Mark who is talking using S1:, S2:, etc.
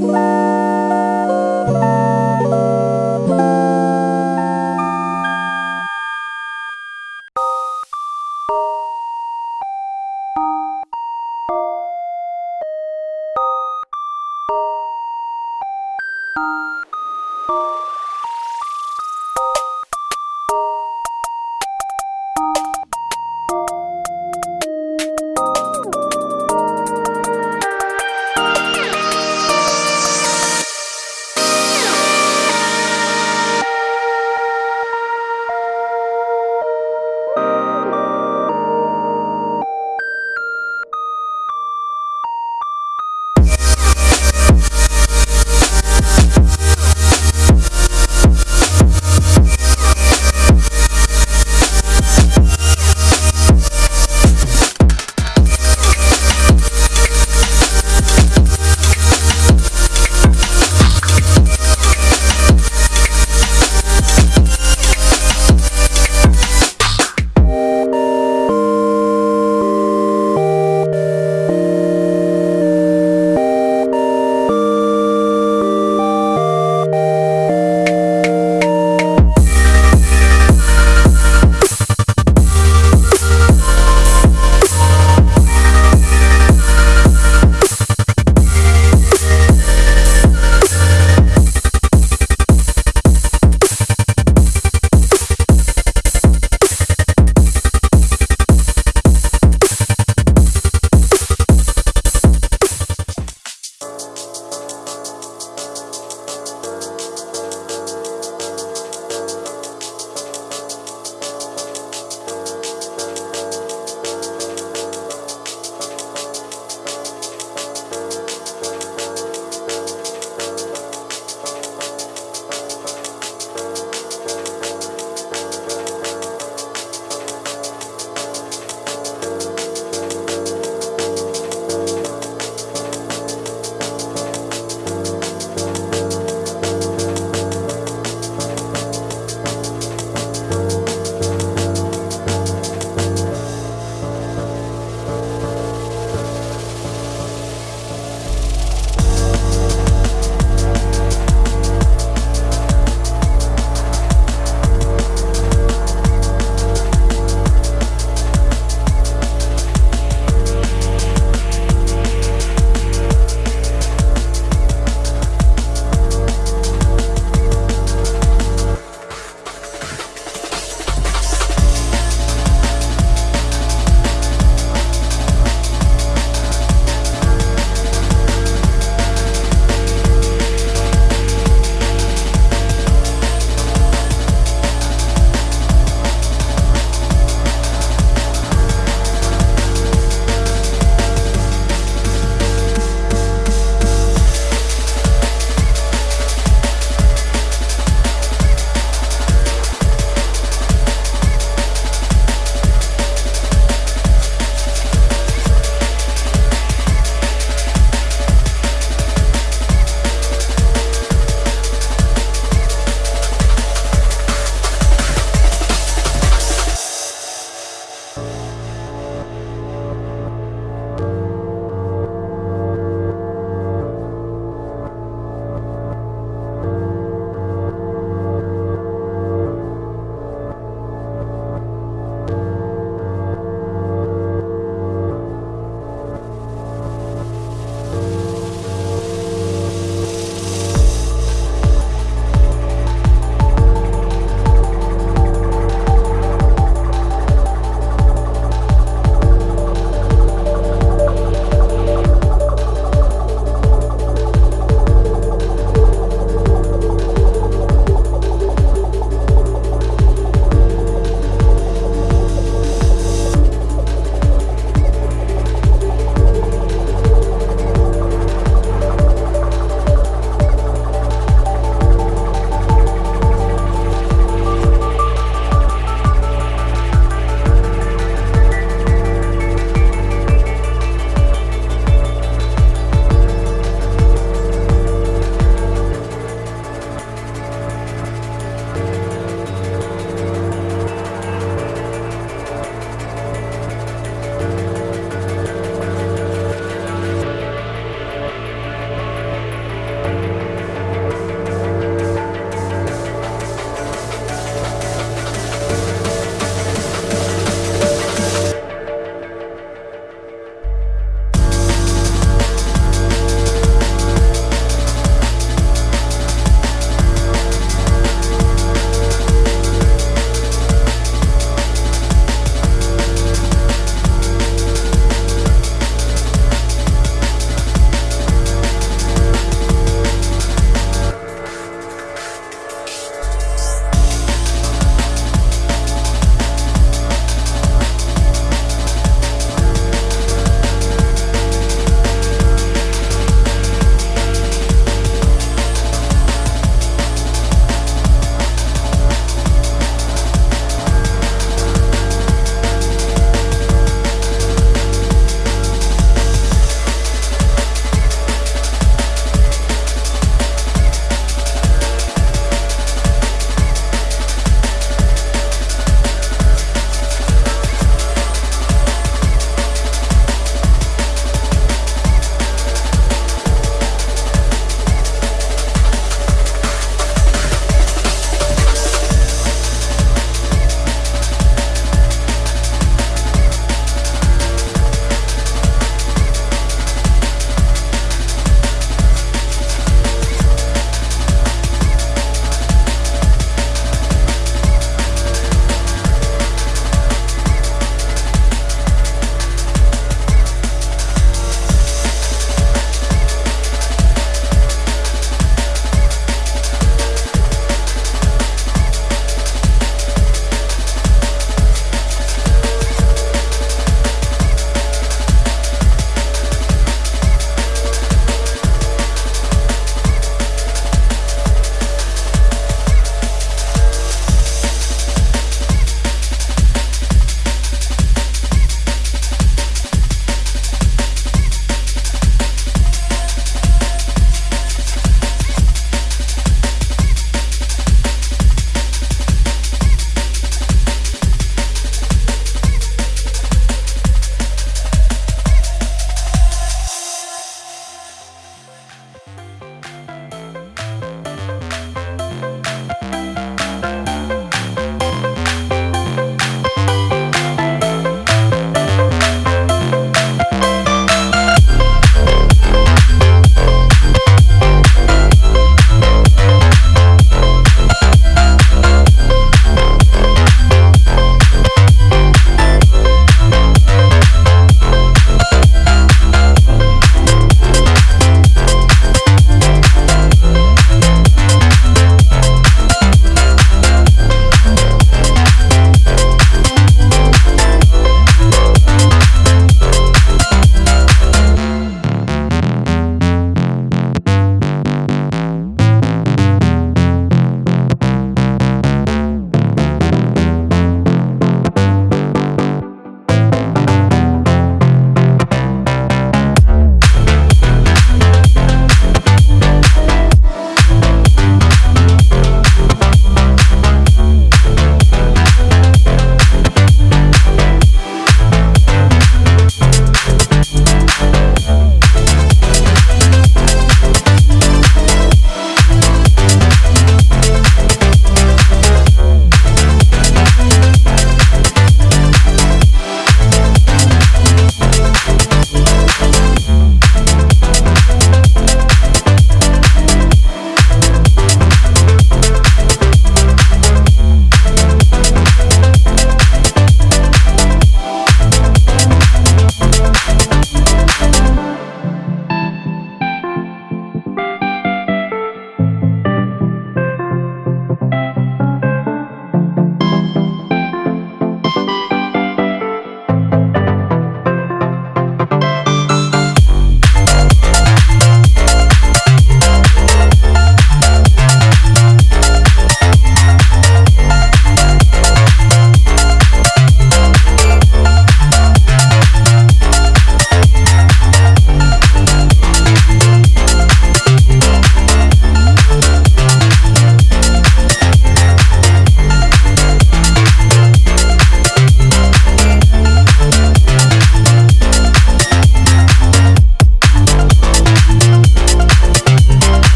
S1: Bye.